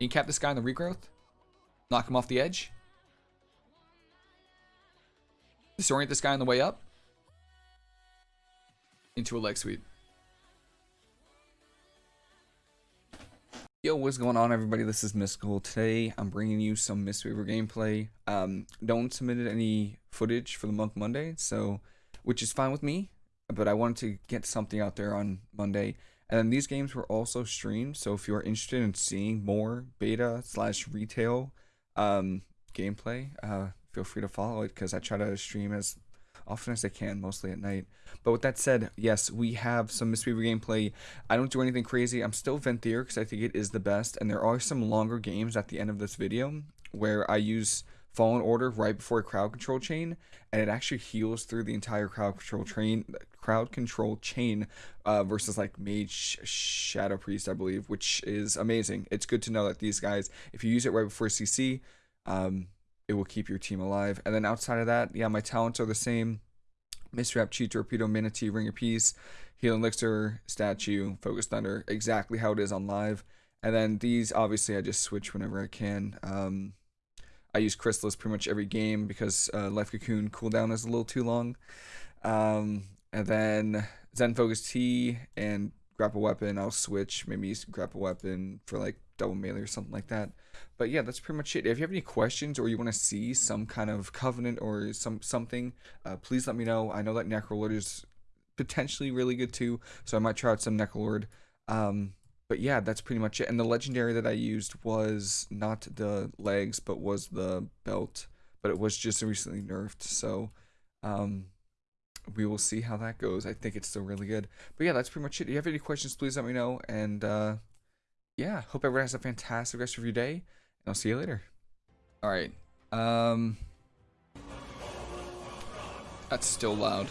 Incap this guy in the regrowth. Knock him off the edge. Disorient this guy on the way up. Into a leg sweep. Yo, what's going on, everybody? This is Mystical. Today, I'm bringing you some Mistweaver gameplay. Um, one submitted any footage for the month Monday, so which is fine with me. But I wanted to get something out there on Monday. And then these games were also streamed, so if you are interested in seeing more beta slash retail um, gameplay, uh, feel free to follow it because I try to stream as often as I can, mostly at night. But with that said, yes, we have some Mistweaver gameplay. I don't do anything crazy. I'm still Venthyr because I think it is the best. And there are some longer games at the end of this video where I use Fallen Order right before a crowd control chain, and it actually heals through the entire crowd control train, crowd control chain, uh, versus like Mage Shadow Priest, I believe, which is amazing. It's good to know that these guys, if you use it right before CC, um, it will keep your team alive. And then outside of that, yeah, my talents are the same. Mistwrap, Chi Torpedo, Mana Tea, Ring of Peace, Healing Elixir, Statue, Focused Thunder, exactly how it is on live. And then these, obviously, I just switch whenever I can. Um, I use Chrysalis pretty much every game because uh, Life Cocoon cooldown is a little too long. Um, and then Zen Focus Tea and Grapple Weapon, I'll switch. Maybe use Grapple Weapon for like double melee or something like that. But yeah, that's pretty much it. If you have any questions or you want to see some kind of covenant or some something, uh, please let me know. I know that Necrolord is potentially really good too, so I might try out some Necrolord. Um, but yeah, that's pretty much it. And the legendary that I used was not the legs, but was the belt. But it was just recently nerfed, so um, we will see how that goes. I think it's still really good. But yeah, that's pretty much it. If you have any questions, please let me know. And uh, yeah, hope everyone has a fantastic rest of your day. And I'll see you later. All right. Um, that's still loud.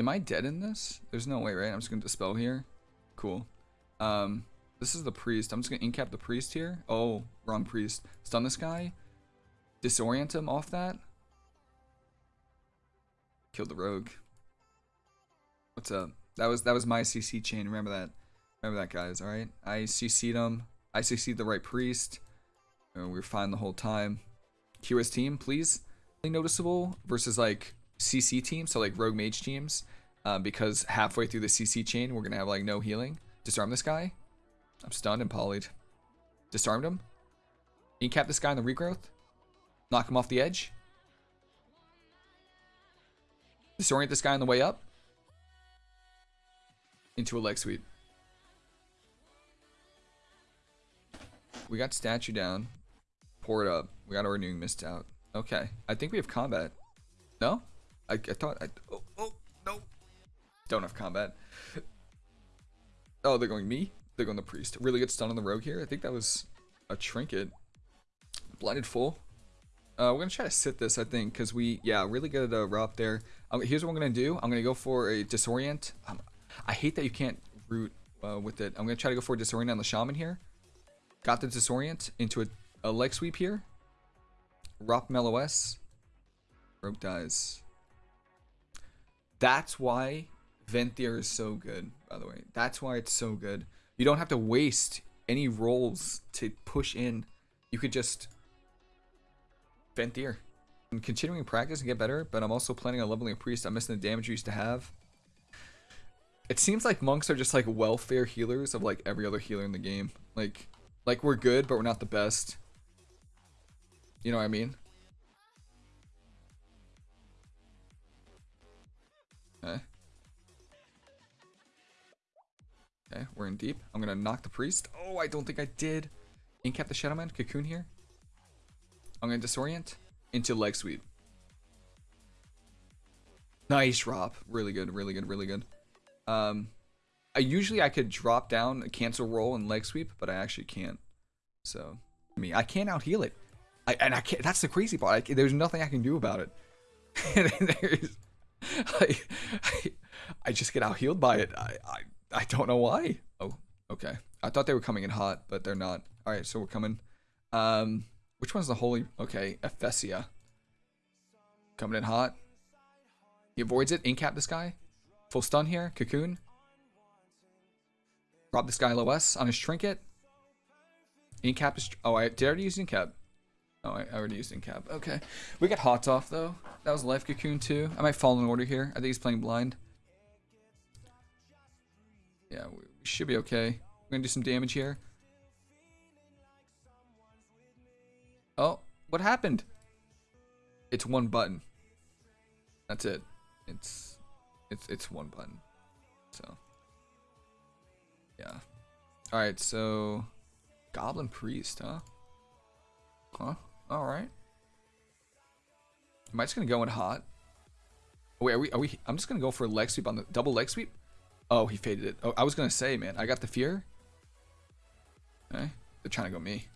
Am I dead in this? There's no way, right? I'm just gonna dispel here. Cool. Um, this is the priest. I'm just gonna incap the priest here. Oh, wrong priest. Stun this guy. Disorient him off that. Kill the rogue. What's up? That was that was my CC chain. Remember that. Remember that, guys. All right. I CC'd him. I CC'd the right priest. And we were fine the whole time. Kira's team, please. Noticeable versus like CC teams, so like rogue mage teams, uh, because halfway through the CC chain, we're gonna have like no healing. Disarm this guy. I'm stunned and polyed. Disarmed him. Incap this guy in the regrowth. Knock him off the edge. Disorient this guy on the way up. Into a leg sweep. We got statue down. Pour it up. We got our renewing mist out. Okay. I think we have combat. No? I, I thought I oh, oh no. Don't have combat. Oh, they're going me? They're going the priest. Really good stun on the rogue here. I think that was a trinket. Blinded full. Uh, we're gonna try to sit this, I think, because we, yeah, really good uh, route there. Um, here's what I'm gonna do. I'm gonna go for a disorient. Um, I hate that you can't root uh, with it. I'm gonna try to go for a disorient on the shaman here. Got the disorient into a, a leg sweep here. Rop MLOS. Rogue dies. That's why Venthyr is so good, by the way. That's why it's so good. You don't have to waste any rolls to push in. You could just Venthyr. I'm continuing practice and get better, but I'm also planning on leveling a priest. I'm missing the damage you used to have. It seems like monks are just like welfare healers of like every other healer in the game. Like, like we're good, but we're not the best. You know what I mean? Okay. Okay, we're in deep. I'm gonna knock the priest. Oh, I don't think I did. Incap the Shadowman. Cocoon here. I'm gonna disorient into leg sweep. Nice drop. Really good, really good, really good. Um, I usually I could drop down, a cancel roll, and leg sweep, but I actually can't. So, I mean, I can't out heal it. I, and I can't. That's the crazy part. I, there's nothing I can do about it. I, I, I just get out healed by it. I, I, I don't know why. Oh, okay. I thought they were coming in hot, but they're not. All right, so we're coming. Um, which one's the holy? Okay, Ephesia. Coming in hot. He avoids it. Incap this guy. Full stun here. Cocoon. Rob this guy LOS on his trinket. Incap is. Oh, I did I already use Incap. Oh, I already used Incap. Okay. We got Hots off, though. That was Life Cocoon, too. I might fall in order here. I think he's playing blind. Yeah, we should be okay. We're going to do some damage here. Oh, what happened? It's one button. That's it. It's it's it's one button. So yeah. All right, so Goblin Priest, huh? Huh? All right. Am I just gonna go in hot? Wait, are we? Are we? I'm just gonna go for a leg sweep on the double leg sweep. Oh, he faded it. Oh, I was gonna say, man, I got the fear. Okay, they're trying to go me.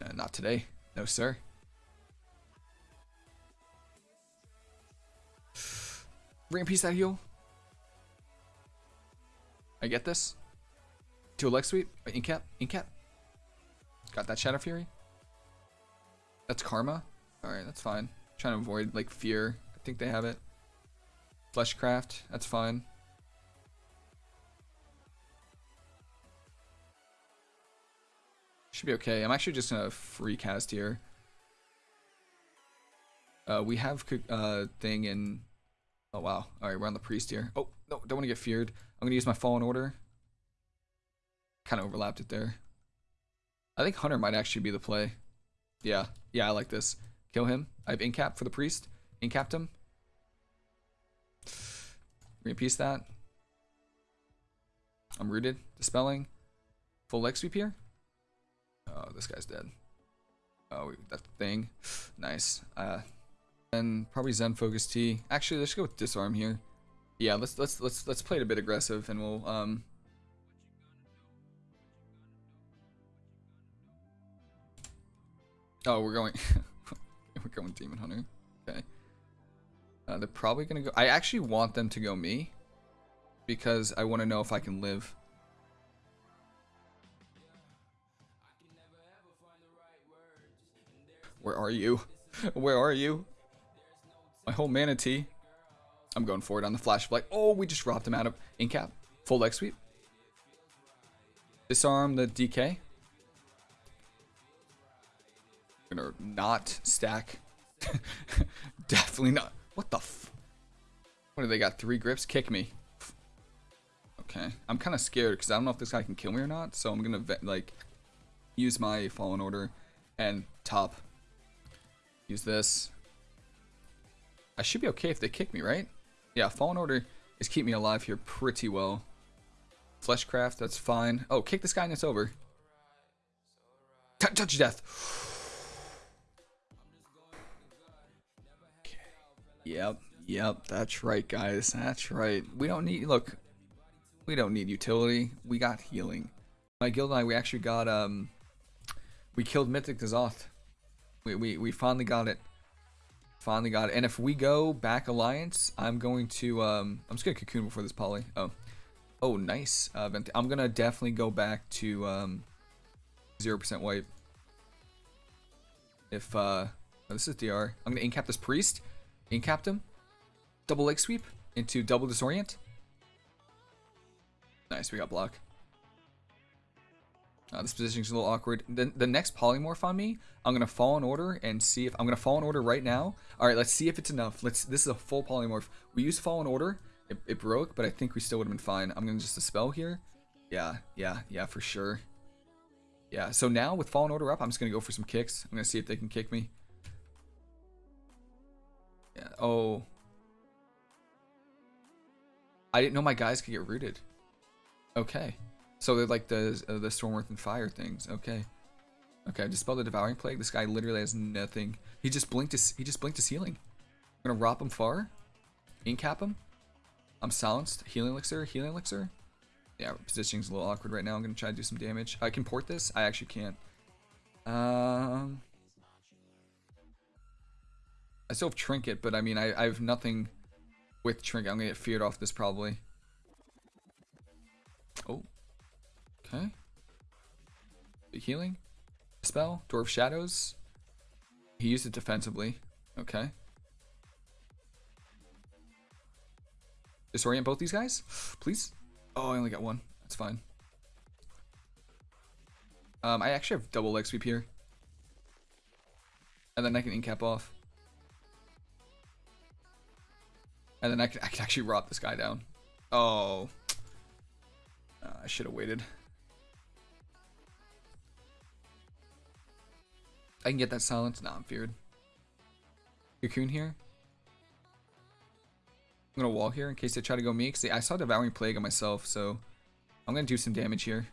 Uh, not today, no sir. Ring piece that heal. I get this. To a leg sweep. Incap. Incap. Got that Shadow Fury. That's Karma. Alright, that's fine. trying to avoid, like, Fear. I think they have it. Fleshcraft. That's fine. Should be okay. I'm actually just gonna free cast here. Uh, we have uh thing in. Oh wow! All right, we're on the priest here. Oh no, don't want to get feared. I'm gonna use my fallen order. Kind of overlapped it there. I think Hunter might actually be the play. Yeah, yeah, I like this. Kill him. I have incap for the priest. Incapped him. Repiece that. I'm rooted. Dispelling. Full leg sweep here. Oh, this guy's dead. Oh, that thing. Nice. Uh, and probably Zen Focus Tea. Actually, let's go with Disarm here. Yeah, let's let's let's let's play it a bit aggressive, and we'll um. Oh, we're going. we're going Demon Hunter. Okay. Uh, they're probably gonna go. I actually want them to go me, because I want to know if I can live. Where are you? Where are you? My whole Mana Tea. I'm going for it on the flash like, oh, we just robbed him out of incap. Full leg sweep. Disarm the DK. Gonna not stack. Definitely not. What the f? What do they got? Three grips? Kick me. Okay. I'm kind of scared because I don't know if this guy can kill me or not. So I'm gonna like use my fallen order and top Use this. I should be okay if they kick me, right? Yeah, Fallen Order is keep me alive here pretty well. Fleshcraft, that's fine. Oh, kick this guy and it's over. T touch death. Yep, yep, that's right, guys. That's right. We don't need, look, we don't need utility. We got healing. My guild and I, we actually got, um, we killed Mythic N'Zoth. We, we, we finally got it. Finally got it. And if we go back Alliance, I'm going to, um, I'm just going to Cocoon before this poly. Oh. Oh, nice. Uh, I'm going to definitely go back to, um, 0% wipe. If, uh, oh, this is DR. I'm going to incap this Priest. Incap him. Double leg sweep into double disorient. Nice, we got block. Uh, this positioning's a little awkward. The, the next polymorph on me, I'm gonna fall in order and see if I'm gonna fall in order right now. All right, let's see if it's enough. Let's. This is a full polymorph. We used fall in order. It, it broke, but I think we still would have been fine. I'm gonna just dispel here. Yeah, yeah, yeah, for sure. Yeah. So now with fallen order up, I'm just gonna go for some kicks. I'm gonna see if they can kick me. Yeah. Oh. I didn't know my guys could get rooted. Okay. So they're like the uh, the Storm Earth and Fire things. Okay. Okay, dispel the devouring plague. This guy literally has nothing. He just blinked his he just blinked his healing. I'm gonna rop him far. Incap him. I'm silenced. Healing elixir, healing elixir. Yeah, positioning's a little awkward right now. I'm gonna try to do some damage. I can port this. I actually can't. Um I still have trinket, but I mean I, I have nothing with trinket. I'm gonna get feared off this probably. Oh. Okay. Big healing. Spell. Dwarf Shadows. He used it defensively. Okay. Disorient both these guys, please. Oh, I only got one. That's fine. Um, I actually have double leg sweep here. And then I can incap off. And then I can, I can actually rot this guy down. Oh. Uh, I should have waited. I can get that silence. Nah, I'm feared. Cocoon here. I'm gonna wall here in case they try to go me. Cause I saw Devouring Plague on myself, so I'm gonna do some damage here.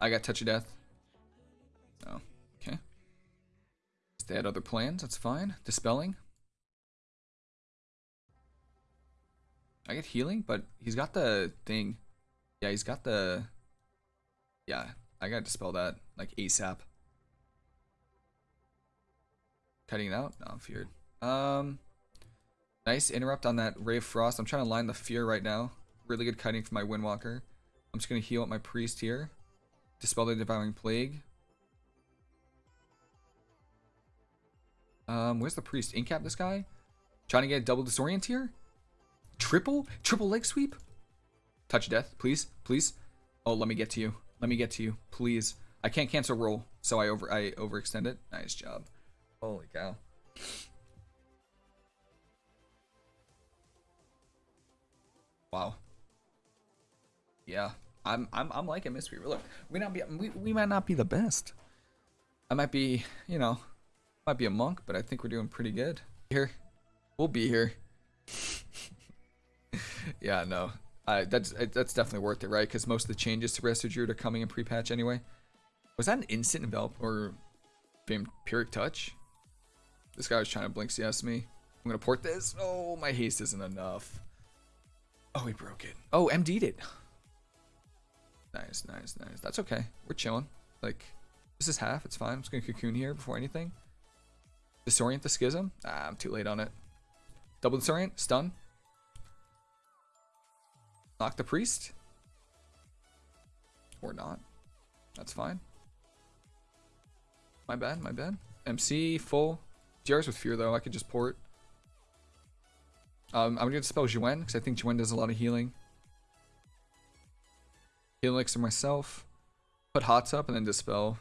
I got Touch of Death. Oh, okay. They had other plans. That's fine. Dispelling. I get healing, but he's got the thing. Yeah, he's got the. Yeah, I gotta dispel that like ASAP. Cutting it out? No, I'm feared. Um, nice interrupt on that Ray Frost. I'm trying to line the fear right now. Really good cutting for my Windwalker. I'm just gonna heal up my priest here. Dispel the Devouring Plague. Um, where's the priest? Incap this guy? Trying to get a double disorient here? Triple? Triple leg sweep? Touch death, please, please. Oh, let me get to you. Let me get to you, please. I can't cancel roll, so I over I overextend it. Nice job. Holy cow. Wow. Yeah, I'm I'm I'm liking Mistweaver. Look, we not be we, we might not be the best. I might be, you know, might be a monk, but I think we're doing pretty good. Here, we'll be here. Yeah, no, that's that's definitely worth it, right? Because most of the changes to Resto Druid are coming in pre-patch anyway. Was that an instant envelop or vampiric touch? This guy was trying to blink CS me. I'm gonna port this. Oh, my haste isn't enough. Oh, he broke it. Oh, MD'd it. Nice, nice, nice. That's okay. We're chilling. Like, this is half. It's fine. I'm just gonna cocoon here before anything. Disorient the schism. Ah, I'm too late on it. Double disorient. Stun. Knock the priest. Or not. That's fine. My bad, my bad. MC full. GR's with fear though, I could just port. Um, I'm gonna spell Xuen, because I think Xuen does a lot of healing. Heal elixir myself. Put Hots up and then dispel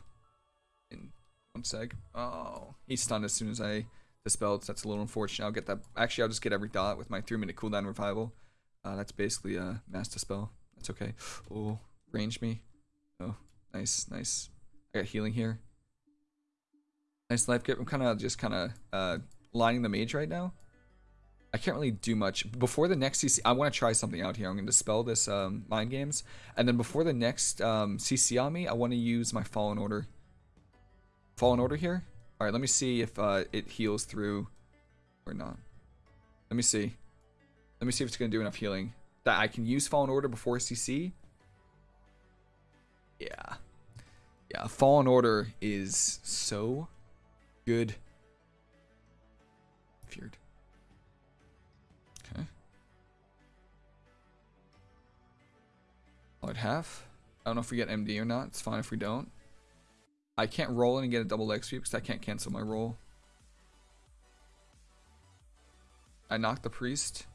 in one sec. Oh, he's stunned as soon as I dispelled, so that's a little unfortunate. I'll get that. Actually, I'll just get every dot with my 3 minute cooldown revival. Uh, that's basically a mass dispel. That's okay. Oh, range me. Oh, nice, nice. I got healing here. Nice life kit. I'm kind of just kind of uh, lining the mage right now. I can't really do much. Before the next CC, I want to try something out here. I'm going to dispel this um, mind games. And then before the next um, CC on me, I want to use my Fallen Order. Fallen Order here? Alright, let me see if uh, it heals through or not. Let me see. Let me see if it's going to do enough healing. That I can use Fallen Order before CC? Yeah. Yeah, Fallen Order is so good. Feared. Okay. I'd have. I don't know if we get MD or not. It's fine if we don't. I can't roll in and get a double leg sweep because I can't cancel my roll. I knocked the priest.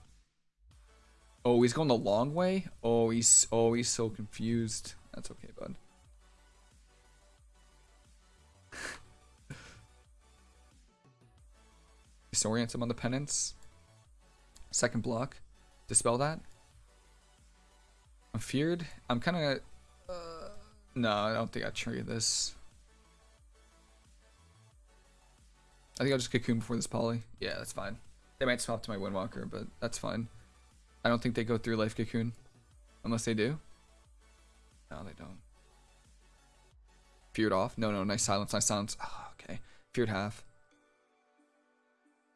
Oh, he's going the long way? Oh, he's oh he's so confused. That's okay, bud. Disorient him on the penance. Second block. Dispel that. I'm feared. I'm kind of... Uh, no, I don't think I trigger this. I think I'll just cocoon before this poly. Yeah, that's fine. They might swap to my Windwalker, but that's fine. I don't think they go through Life Cocoon. Unless they do. No, they don't. Feared off? No, no, nice silence, nice silence. Oh, okay. Feared half.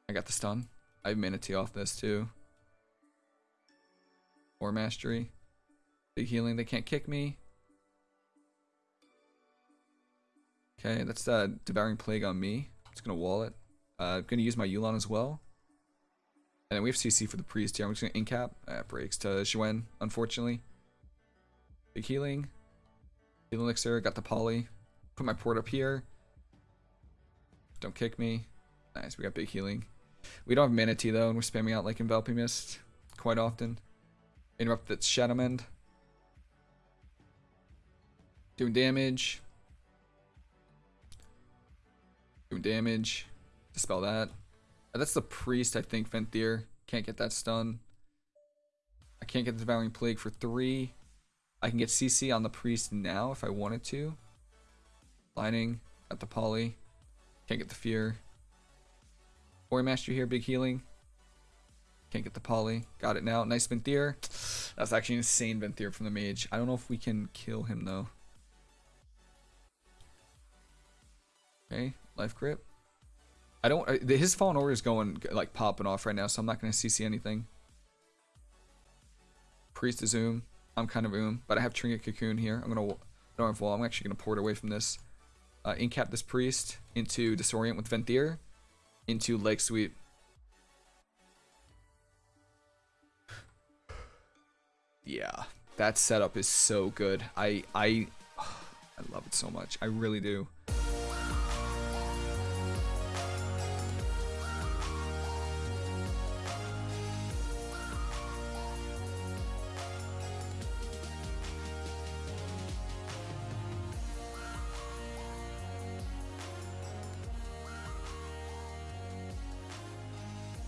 I got the stun. I have Mana Tea off this too. Or Mastery. Big healing, they can't kick me. Okay, that's uh, Devouring Plague on me. Just gonna wall it. Uh, I'm gonna use my Yu'lon as well. And then we have CC for the priest here. I'm just gonna incap. That uh, breaks to Xuen, unfortunately. Big healing. Healing elixir, got the poly. Put my port up here. Don't kick me. Nice, we got big healing. We don't have Mana Tea though, and we're spamming out like Enveloping Mist. quite often. Interrupt that Shadowmend. Doing damage. Doing damage. Dispel that. That's the priest, I think, Venthyr. Can't get that stun. I can't get the Devouring Plague for three. I can get CC on the priest now if I wanted to. Lining at the poly. Can't get the fear. Ori Master here, big healing. Can't get the poly. Got it now. Nice Venthyr. That's actually insane Venthyr from the mage. I don't know if we can kill him though. Okay, life grip. I don't. uh, His fallen order is going like popping off right now, so I'm not gonna CC anything. Priest is Oom. I'm kind of Oom, but I have Trinket Cocoon here. I'm gonna. I don't have wall. I'm actually gonna port away from this. Uh, incap this priest into disorient with Venthyr, into leg sweep. Yeah, that setup is so good. I I I love it so much. I really do.